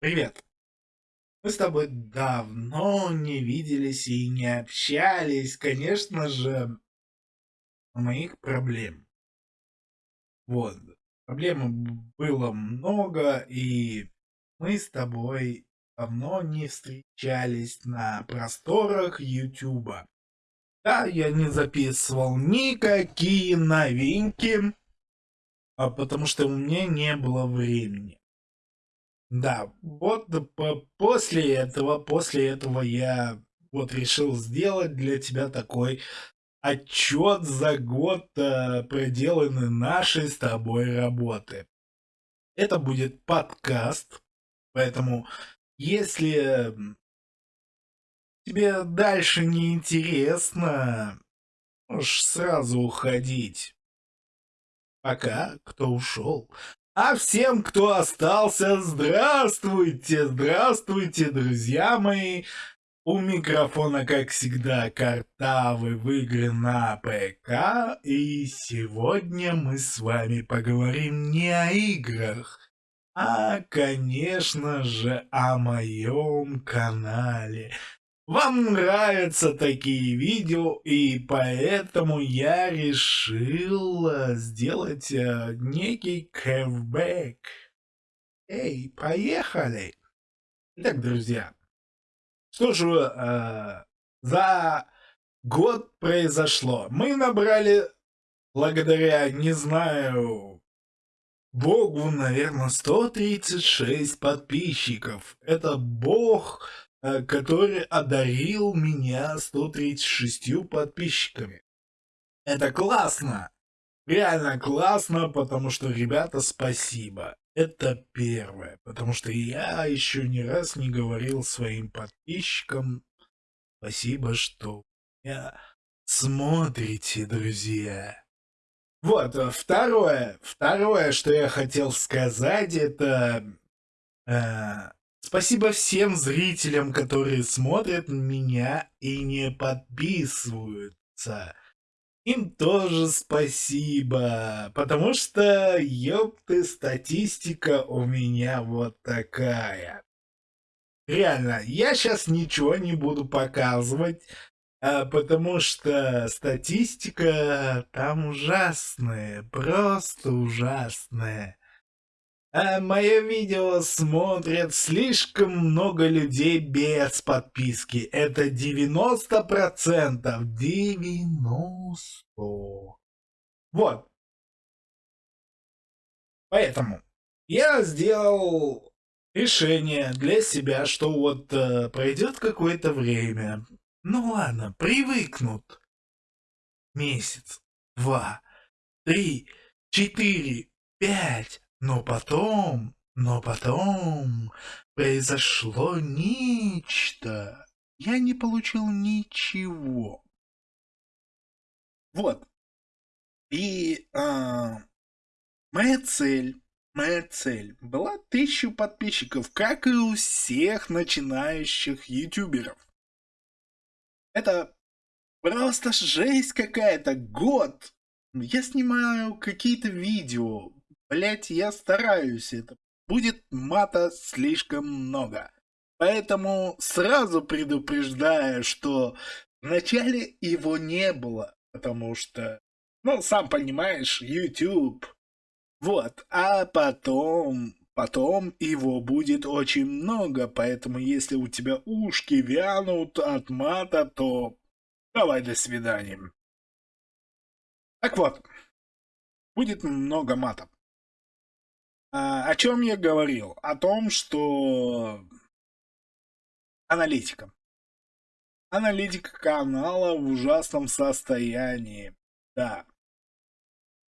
Привет. Мы с тобой давно не виделись и не общались, конечно же, моих проблем. Вот. Проблем было много, и мы с тобой давно не встречались на просторах Ютуба. Да, я не записывал никакие новинки, а потому что у меня не было времени. Да, вот по после этого после этого я вот решил сделать для тебя такой отчет за год, э, проделанной нашей с тобой работы. Это будет подкаст, поэтому если тебе дальше не интересно, можешь сразу уходить. Пока, кто ушел. А всем, кто остался, здравствуйте, здравствуйте, друзья мои. У микрофона, как всегда, Картавы в игры на ПК. И сегодня мы с вами поговорим не о играх, а, конечно же, о моем канале. Вам нравятся такие видео, и поэтому я решил э, сделать э, некий кэвбэк. Эй, поехали! Итак, друзья, что же э, за год произошло? Мы набрали, благодаря, не знаю, Богу, наверное, 136 подписчиков. Это Бог который одарил меня 136 подписчиками. Это классно! Реально классно, потому что, ребята, спасибо. Это первое, потому что я еще ни раз не говорил своим подписчикам спасибо, что меня смотрите, друзья. Вот, э, второе, второе, что я хотел сказать, это э, Спасибо всем зрителям, которые смотрят меня и не подписываются. Им тоже спасибо, потому что, ёпты, статистика у меня вот такая. Реально, я сейчас ничего не буду показывать, а, потому что статистика там ужасная, просто ужасная. А мое видео смотрят слишком много людей без подписки. Это 90%. 90. Вот. Поэтому я сделал решение для себя, что вот э, пройдет какое-то время. Ну ладно, привыкнут. Месяц, два, три, четыре, пять, но потом, но потом произошло нечто. Я не получил ничего. Вот. И а, моя цель, моя цель была тысячу подписчиков, как и у всех начинающих ютуберов. Это просто жесть какая-то, год. Я снимаю какие-то видео, Блять, я стараюсь, это будет мата слишком много. Поэтому сразу предупреждаю, что вначале его не было, потому что, ну, сам понимаешь, YouTube. Вот, а потом, потом его будет очень много, поэтому если у тебя ушки вянут от мата, то давай до свидания. Так вот, будет много матов. А, о чем я говорил? О том, что аналитика. Аналитика канала в ужасном состоянии. Да.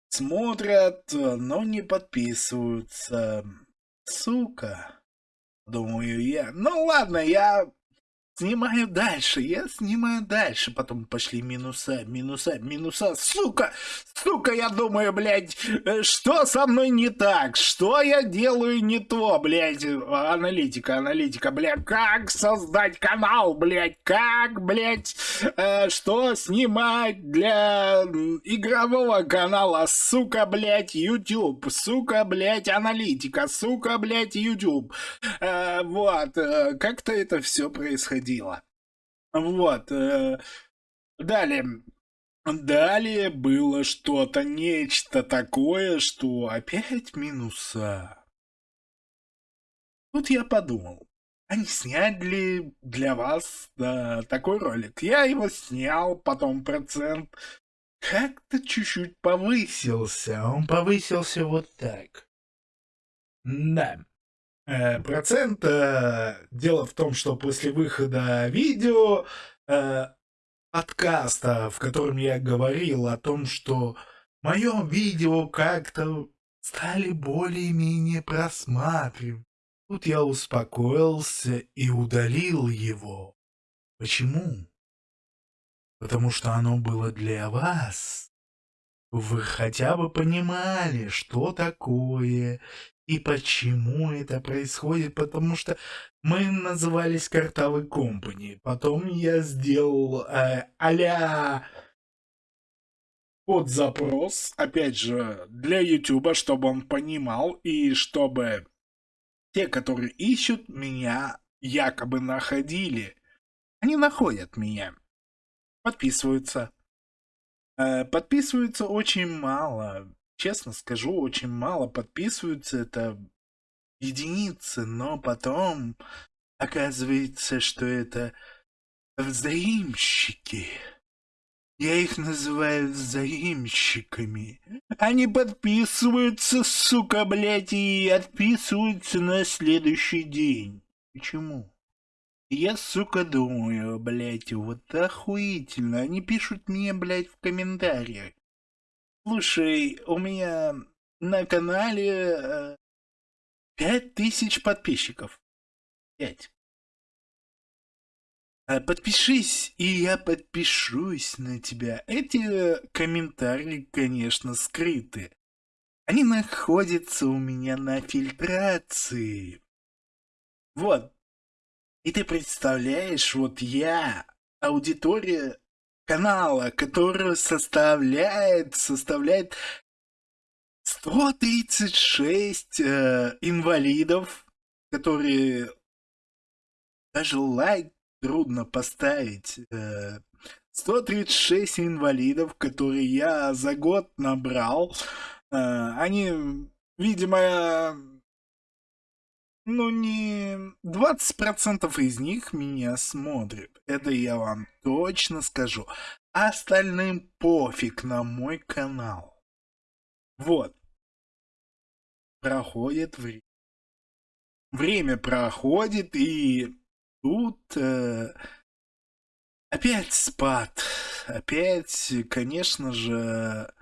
Смотрят, но не подписываются. Сука. Думаю я. Ну ладно, я Снимаю дальше, я снимаю дальше, потом пошли минуса, минуса, минуса, сука, сука, я думаю, блядь, э, что со мной не так, что я делаю не то, блядь, аналитика, аналитика, блядь, как создать канал, блядь, как, блядь, э, что снимать для игрового канала, сука, блядь, YouTube, сука, блядь, аналитика, сука, блядь, YouTube, э, вот, э, как-то это все происходило происходило. Вот. Э, далее. Далее было что-то, нечто такое, что опять минуса. Тут я подумал, а не снять ли для вас да, такой ролик? Я его снял, потом процент как-то чуть-чуть повысился. Он повысился вот так. Да. Э, процент. Э, дело в том, что после выхода видео э, подкаста, в котором я говорил о том, что мое видео как-то стали более-менее просматривать. Тут я успокоился и удалил его. Почему? Потому что оно было для вас. Вы хотя бы понимали, что такое и почему это происходит, потому что мы назывались Картавый Компани. Потом я сделал э, а под запрос, опять же, для Ютуба, чтобы он понимал и чтобы те, которые ищут меня, якобы находили. Они находят меня. Подписываются. Э, подписываются очень мало честно скажу, очень мало подписываются, это единицы, но потом оказывается, что это взаимщики. Я их называю взаимщиками. Они подписываются, сука, блядь, и отписываются на следующий день. Почему? Я, сука, думаю, блядь, вот охуительно. Они пишут мне, блядь, в комментариях. Слушай, у меня на канале э, пять тысяч подписчиков. Пять. А подпишись, и я подпишусь на тебя. Эти комментарии, конечно, скрыты. Они находятся у меня на фильтрации. Вот. И ты представляешь, вот я, аудитория канала, который составляет, составляет 136 э, инвалидов, которые даже лайк трудно поставить. Э, 136 инвалидов, которые я за год набрал. Э, они, видимо, ну не 20% из них меня смотрят. Это я вам точно скажу. Остальным пофиг на мой канал. Вот. Проходит время. Время проходит, и тут э, опять спад. Опять, конечно же,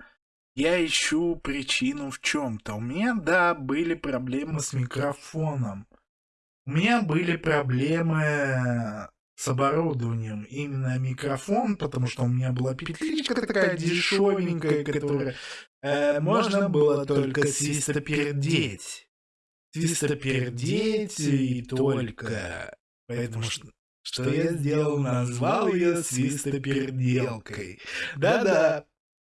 я ищу причину в чем-то. У меня, да, были проблемы с микрофоном. У меня были проблемы с оборудованием. Именно микрофон, потому что у меня была петличка такая дешевенькая, которая э, можно было только свистопердеть. Свистопердеть и только. Поэтому что, что я сделал? Назвал ее свистоперделкой. Да-да.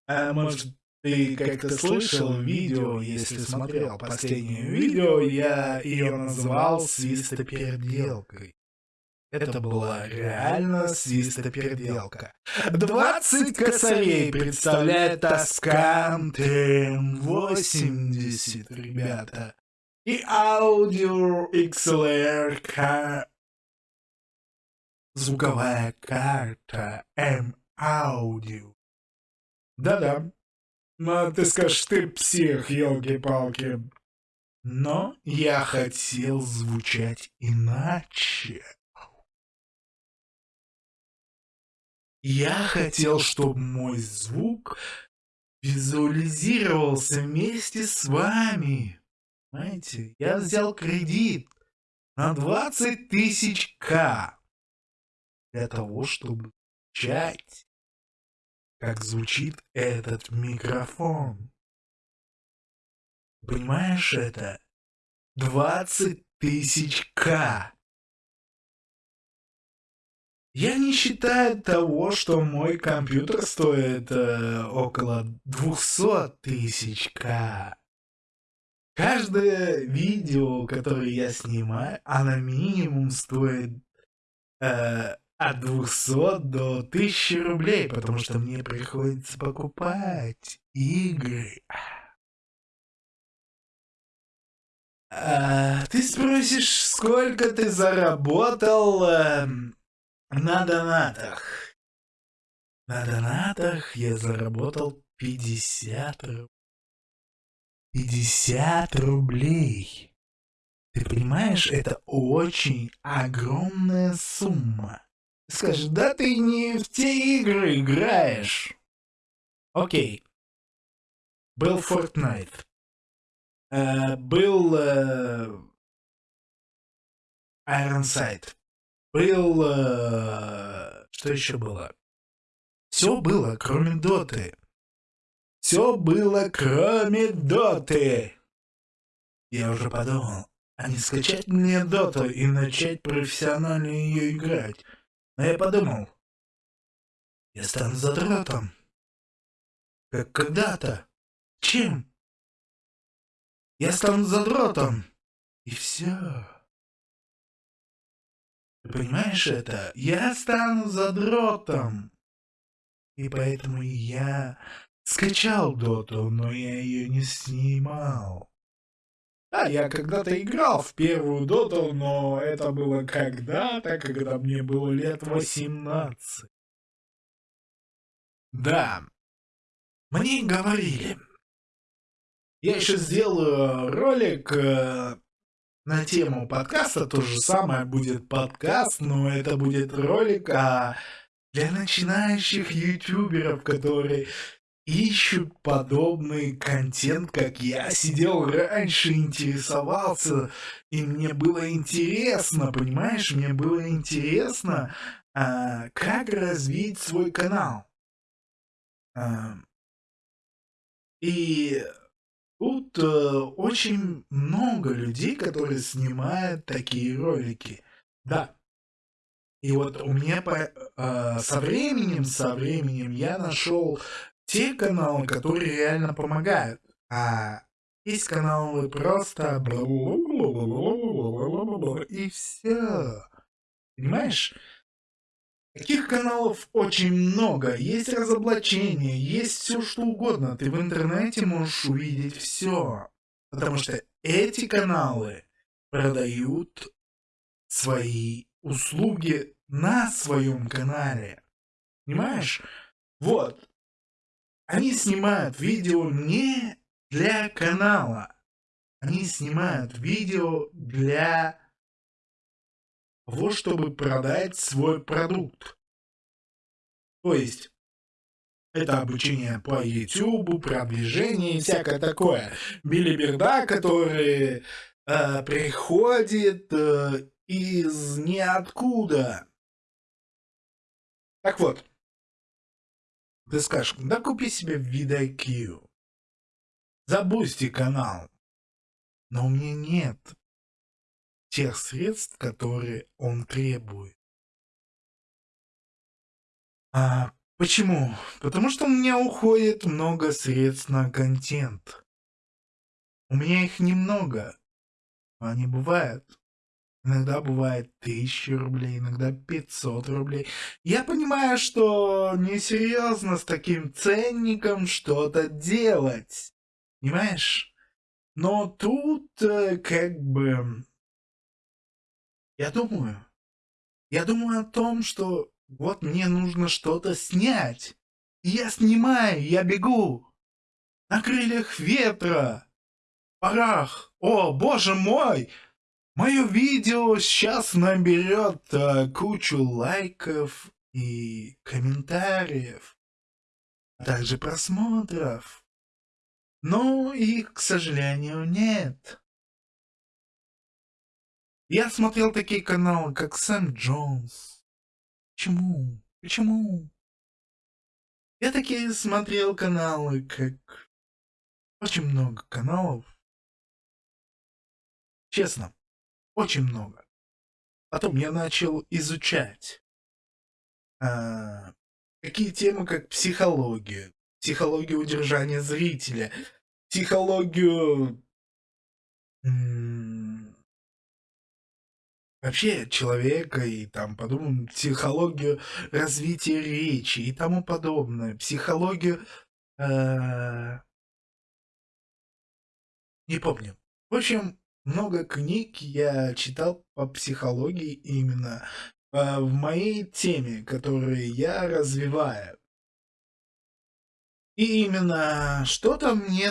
А может, ты как-то слышал видео, если смотрел последнее видео, я ее назвал свистоперделкой. Это была реально свистоперделка. 20 косарей представляет Тоскан ТМ-80, ребята. И аудио XLR ка... звуковая карта М-аудио. Да-да, ну, ты скажешь, ты псих, елки-палки. Но я хотел звучать иначе. Я хотел, чтобы мой звук визуализировался вместе с вами. Знаете, я взял кредит на 20 тысяч К. для того, чтобы чать, как звучит этот микрофон. Понимаешь это? 20 тысяч К. Я не считаю того, что мой компьютер стоит э, около 200 тысяч К. Каждое видео, которое я снимаю, оно минимум стоит э, от 200 до 1000 рублей, потому что мне приходится покупать игры. А, ты спросишь, сколько ты заработал э, на донатах? На донатах я заработал 50 рублей. 50 рублей. Ты понимаешь, это очень огромная сумма. Скажешь, да ты не в те игры играешь. Окей. Был Fortnite. Э, был э, Ironside. Был... Э, что еще было? Все было, кроме Доты. Все было, кроме Доты. Я уже подумал, а не скачать мне Доту и начать профессионально ее играть. Но я подумал, я стану задротом. Как когда-то. Чем? Я стану задротом. И все. Ты понимаешь это? Я стану задротом. И поэтому я скачал доту, но я ее не снимал. Да, я когда-то играл в первую доту, но это было когда-то, когда мне было лет 18. Да, мне говорили, я еще сделаю ролик э, на тему подкаста, то же самое будет подкаст, но это будет ролик а для начинающих ютуберов, которые ищут подобный контент, как я сидел раньше, интересовался, и мне было интересно, понимаешь, мне было интересно, а, как развить свой канал. А, и Тут э, очень много людей, которые снимают такие ролики. Да. И вот у меня по, э, со временем, со временем я нашел те каналы, которые реально помогают. А есть каналы просто и все. Понимаешь? Таких каналов очень много, есть разоблачения, есть все что угодно. Ты в интернете можешь увидеть все. Потому что эти каналы продают свои услуги на своем канале. Понимаешь? Вот. Они снимают видео не для канала. Они снимают видео для того, чтобы продать свой продукт. То есть, это обучение по YouTube, продвижение и всякое такое. Билиберда, который э, приходит э, из ниоткуда. Так вот, ты скажешь, да купи себе VidIQ. Забусти канал. Но у меня нет тех средств, которые он требует. А почему? Потому что у меня уходит много средств на контент. У меня их немного. Они бывают. Иногда бывает тысяча рублей, иногда 500 рублей. Я понимаю, что несерьезно с таким ценником что-то делать. Понимаешь? Но тут э, как бы я думаю, я думаю о том, что вот мне нужно что-то снять. И я снимаю, я бегу. На крыльях ветра. Парах. О, боже мой! Мое видео сейчас наберет а, кучу лайков и комментариев, а также просмотров. Но их, к сожалению, нет. Я смотрел такие каналы, как Сэм Джонс, Почему? Почему? Я таки смотрел каналы, как... Очень много каналов. Честно, очень много. Потом я начал изучать. А, такие темы, как психология, психологию удержания зрителя, психологию вообще человека и там подумаем психологию развития речи и тому подобное, психологию э, не помню. В общем, много книг я читал по психологии именно э, в моей теме, которые я развиваю. И именно что-то мне,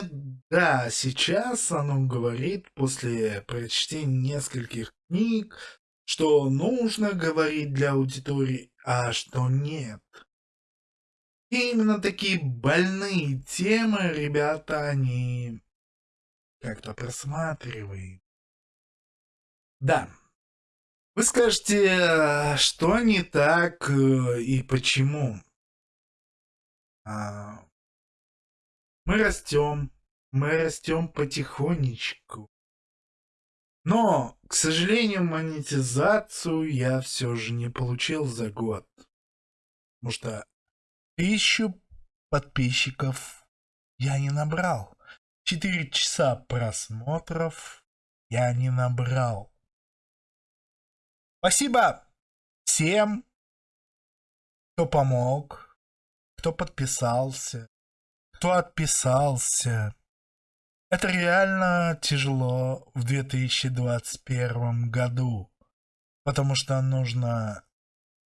да, сейчас оно говорит после прочтения нескольких книг, что нужно говорить для аудитории, а что нет. И именно такие больные темы, ребята, они как-то просматриваем. Да. Вы скажете, что не так э, и почему? А, мы растем, мы растем потихонечку. Но, к сожалению, монетизацию я все же не получил за год. Потому что тысячу подписчиков я не набрал. Четыре часа просмотров я не набрал. Спасибо всем, кто помог, кто подписался, кто отписался. Это реально тяжело в 2021 году, потому что нужно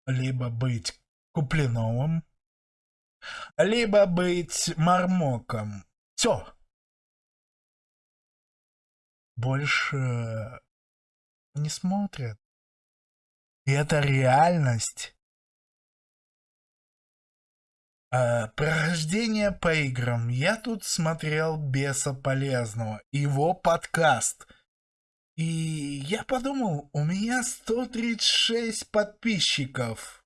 либо быть купленовым, либо быть мармоком. Все. Больше не смотрят. Это реальность. А, прохождение по играм. Я тут смотрел Беса Полезного, его подкаст. И я подумал, у меня 136 подписчиков.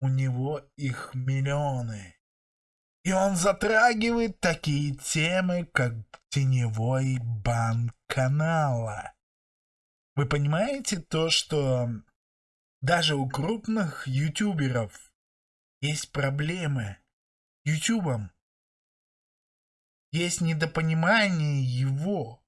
У него их миллионы. И он затрагивает такие темы, как теневой бан канала. Вы понимаете то, что даже у крупных ютуберов есть проблемы. Ютубом. Есть недопонимание его.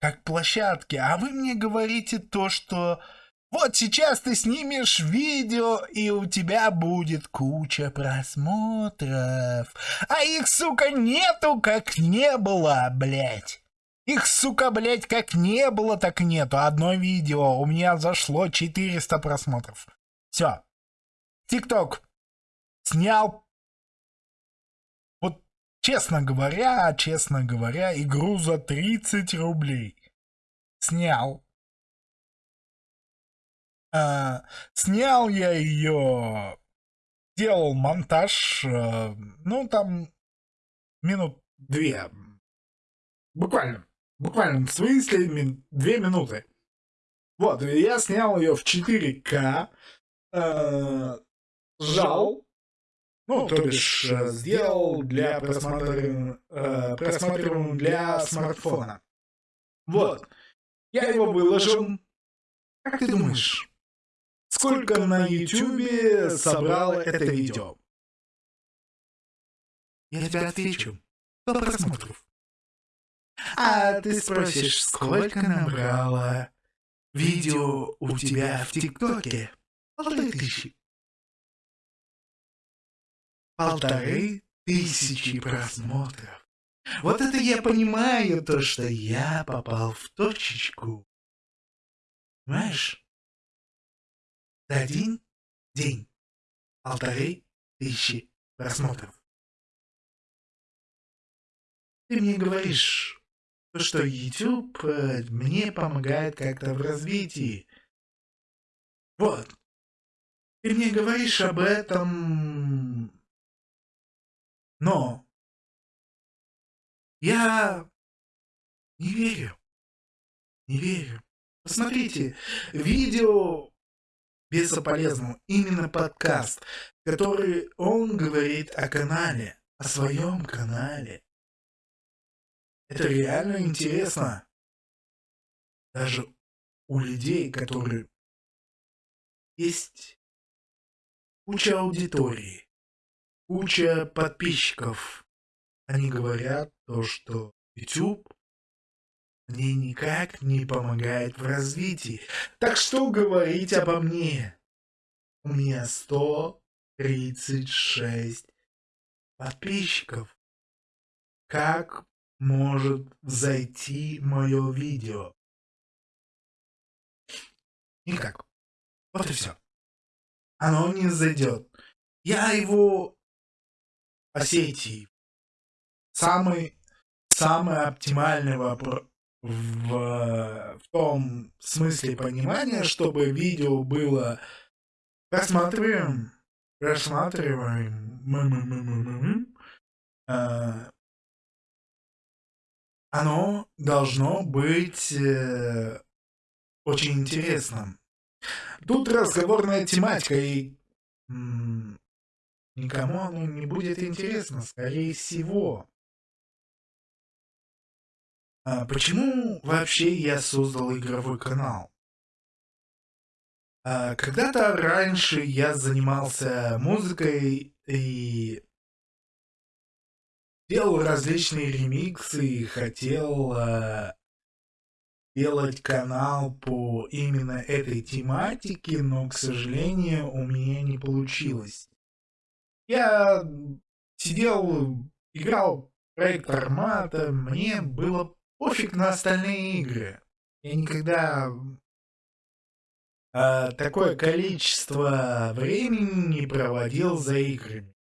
Как площадки. А вы мне говорите то, что вот сейчас ты снимешь видео, и у тебя будет куча просмотров. А их, сука, нету, как не было, блядь. Их, сука, блядь, как не было, так нету. Одно видео у меня зашло 400 просмотров. Все. ТикТок снял, вот честно говоря, честно говоря, игру за 30 рублей. Снял. А, снял я ее, делал монтаж, а, ну там минут две. Буквально. Буквально, мин, две минуты. Вот, я снял ее в 4К. Э, сжал, ну, ну, то бишь, э, э, сделал для просматриваемым э, просматриваем для смартфона. Вот. Я его выложил. Как ты думаешь, сколько на YouTube собрало это видео? Я тебе отвечу. По просмотров. А ты спросишь, сколько набрало видео у тебя в ТикТоке? Полторы тысячи полторы тысячи просмотров. Вот это я понимаю, то, что я попал в точечку. Понимаешь? За один день полторы тысячи просмотров. Ты мне говоришь, что YouTube э, мне помогает как-то в развитии. Вот. Ты мне говоришь об этом но я не верю. Не верю. Посмотрите, видео бесполезным. Именно подкаст, который он говорит о канале, о своем канале. Это реально интересно. Даже у людей, которые есть куча аудитории, куча подписчиков. Они говорят то, что YouTube мне никак не помогает в развитии. Так что говорить обо мне? У меня 136 подписчиков. Как может зайти мое видео? Никак. Вот и все. Оно не зайдет. Я его по сети самый самый оптимальный вопрос в, в том смысле понимания, чтобы видео было просматриваем, просматриваем, э, оно должно быть э, очень интересным. Тут разговорная тематика, и никому оно не будет интересно, скорее всего. А почему вообще я создал игровой канал? А, Когда-то раньше я занимался музыкой и делал различные ремиксы и хотел а, делать канал по именно этой тематике, но, к сожалению, у меня не получилось. Я сидел, играл проект Армата, мне было пофиг на остальные игры. Я никогда а, такое количество времени не проводил за играми.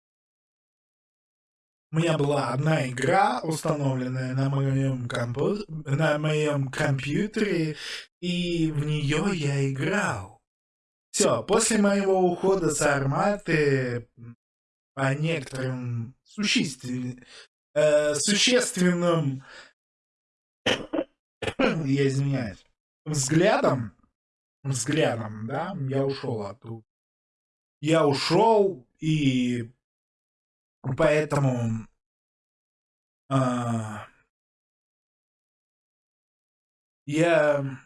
У меня была одна игра, установленная на моем, компу... на моем компьютере, и в нее я играл. Все, после моего ухода с арматы по некоторым существен... э, существенным я извиняюсь, взглядом, взглядом, да, я ушел оттуда. Я ушел, и поэтому а, я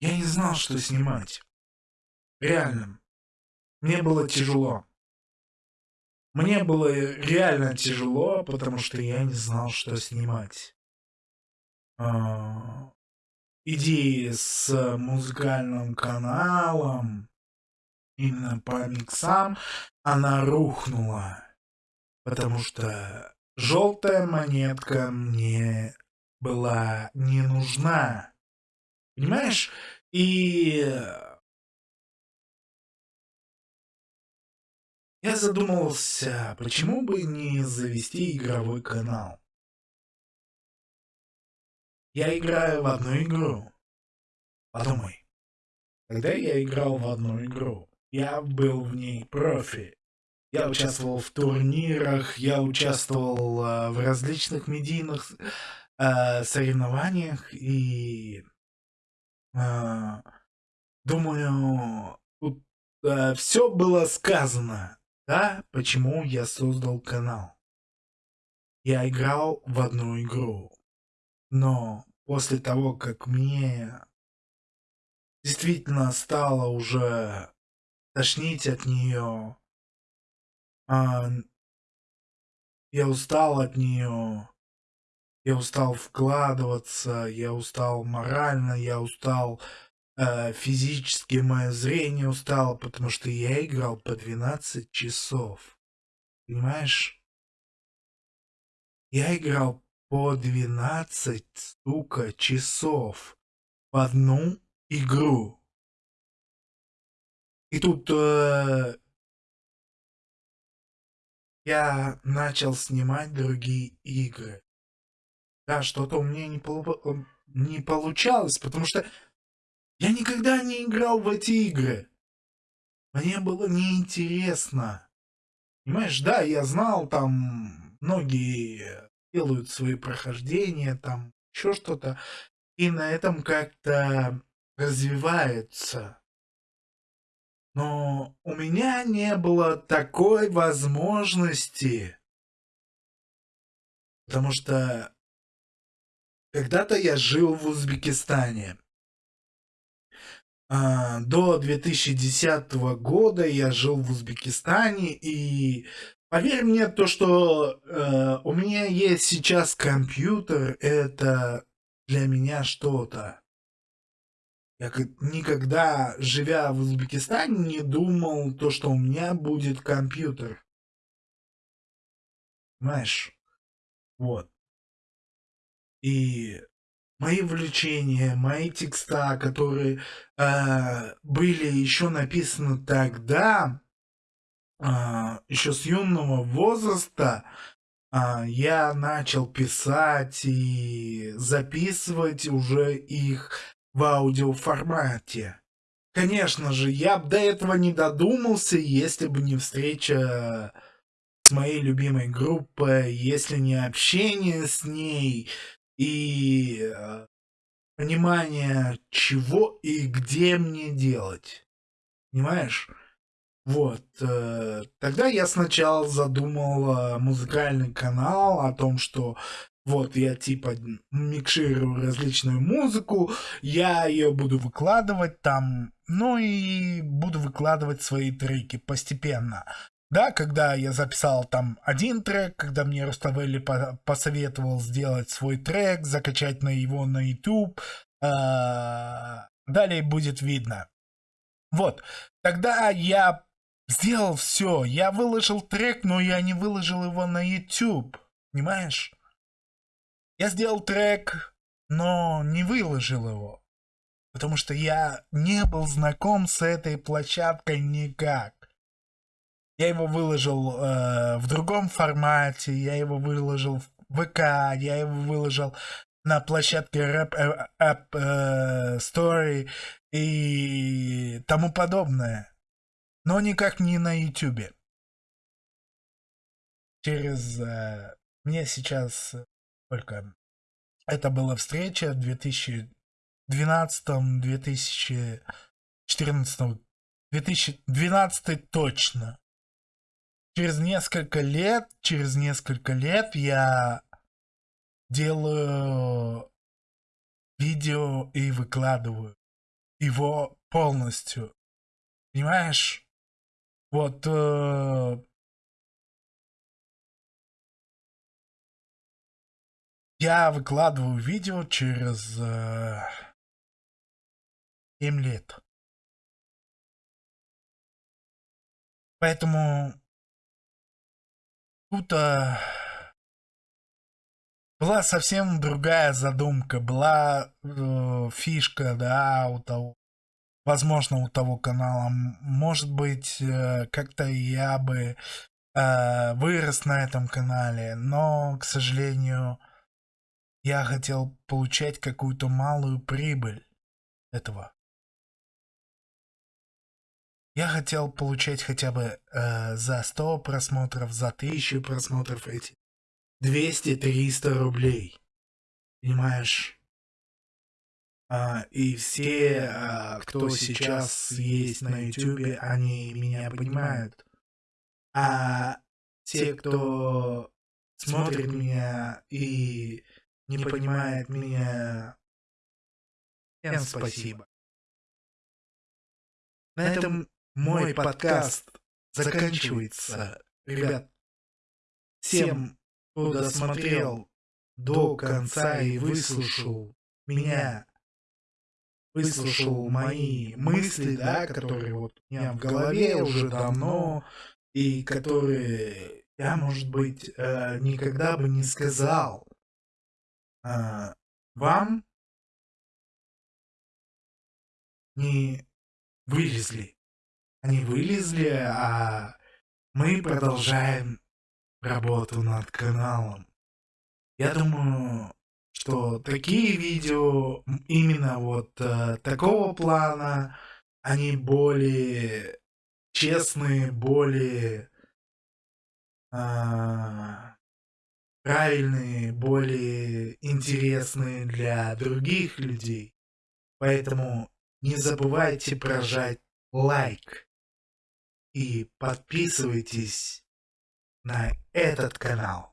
я не знал, что снимать. Реально. Мне было тяжело. Мне было реально тяжело, потому что я не знал, что снимать. А, идеи с музыкальным каналом, именно по миксам, она рухнула. Потому что желтая монетка мне была не нужна. Понимаешь? И Я задумался, почему бы не завести игровой канал. Я играю в одну игру. Подумай. Когда я играл в одну игру, я был в ней профи. Я участвовал в турнирах, я участвовал э, в различных медийных э, соревнованиях и э, думаю, тут э, все было сказано. Да, почему я создал канал. Я играл в одну игру. Но после того, как мне действительно стало уже тошнить от нее, а, я устал от нее, я устал вкладываться, я устал морально, я устал э, физически мое зрение устало, потому что я играл по 12 часов. Понимаешь? Я играл по 12, сука, часов в одну игру. И тут э, я начал снимать другие игры. Да, что-то у меня не, полу не получалось, потому что я никогда не играл в эти игры. Мне было неинтересно. Понимаешь, да, я знал, там многие делают свои прохождения, там еще что-то. И на этом как-то развиваются. Но у меня не было такой возможности. Потому что когда-то я жил в Узбекистане. А, до 2010 года я жил в Узбекистане, и поверь мне, то, что э, у меня есть сейчас компьютер, это для меня что-то. Я никогда, живя в Узбекистане, не думал то, что у меня будет компьютер. Понимаешь? Вот. И мои увлечения, мои текста, которые э, были еще написаны тогда, э, еще с юного возраста, э, я начал писать и записывать уже их в аудиоформате. Конечно же, я бы до этого не додумался, если бы не встреча с моей любимой группой, если не общение с ней и э, понимание, чего и где мне делать. Понимаешь? Вот. Э, тогда я сначала задумал э, музыкальный канал о том, что вот я типа микширую различную музыку, я ее буду выкладывать там, ну и буду выкладывать свои треки постепенно. Да, когда я записал там один трек, когда мне Руставели по посоветовал сделать свой трек, закачать на его на YouTube, э далее будет видно. Вот, тогда я сделал все, я выложил трек, но я не выложил его на YouTube, понимаешь? Я сделал трек, но не выложил его. Потому что я не был знаком с этой площадкой никак. Я его выложил э, в другом формате, я его выложил в ВК, я его выложил на площадке Rap э, App э, Story и тому подобное. Но никак не на YouTube. Через... Э, мне сейчас только это была встреча в 2012-2014, 2012 точно. Через несколько лет, через несколько лет я делаю видео и выкладываю его полностью. Понимаешь? Вот э, Я выкладываю видео через э, 7 лет. Поэтому тут э, была совсем другая задумка, была э, фишка, да, у того, возможно, у того канала. Может быть, э, как-то я бы э, вырос на этом канале, но, к сожалению, я хотел получать какую-то малую прибыль этого. Я хотел получать хотя бы э, за 100 просмотров, за 1000 просмотров эти 200-300 рублей. Понимаешь? А, и все, а, кто сейчас есть на ютубе, они меня понимают. А те, кто смотрит меня и не понимает меня. Всем спасибо. На этом мой подкаст заканчивается. Ребят, всем, кто досмотрел до конца и выслушал меня, выслушал мои мысли, да, которые вот у меня в голове уже давно, и которые я, может быть, э, никогда бы не сказал а, вам не вылезли. Они вылезли, а мы продолжаем работу над каналом. Я думаю, что такие видео, именно вот э, такого плана, они более честные, более э, правильные, более интересные для других людей. Поэтому не забывайте прожать лайк. и подписывайтесь на этот канал.